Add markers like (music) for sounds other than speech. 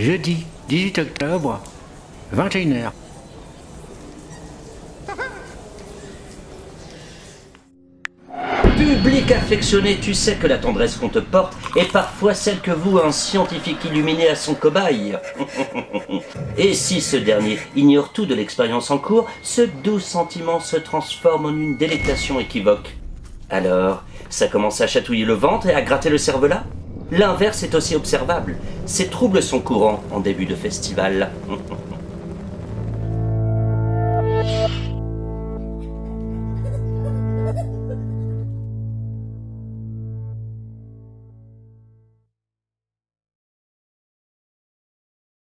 jeudi 18 octobre, 21h. Public affectionné, tu sais que la tendresse qu'on te porte est parfois celle que vous, un scientifique illuminé à son cobaye. (laughs) Et si ce dernier ignore tout de l'expérience en cours, ce doux sentiment se transforme en une délectation équivoque. Alors, ça commence à chatouiller le ventre et à gratter le cervelas? L'inverse est aussi observable. Ces troubles sont courants en début de festival. (laughs)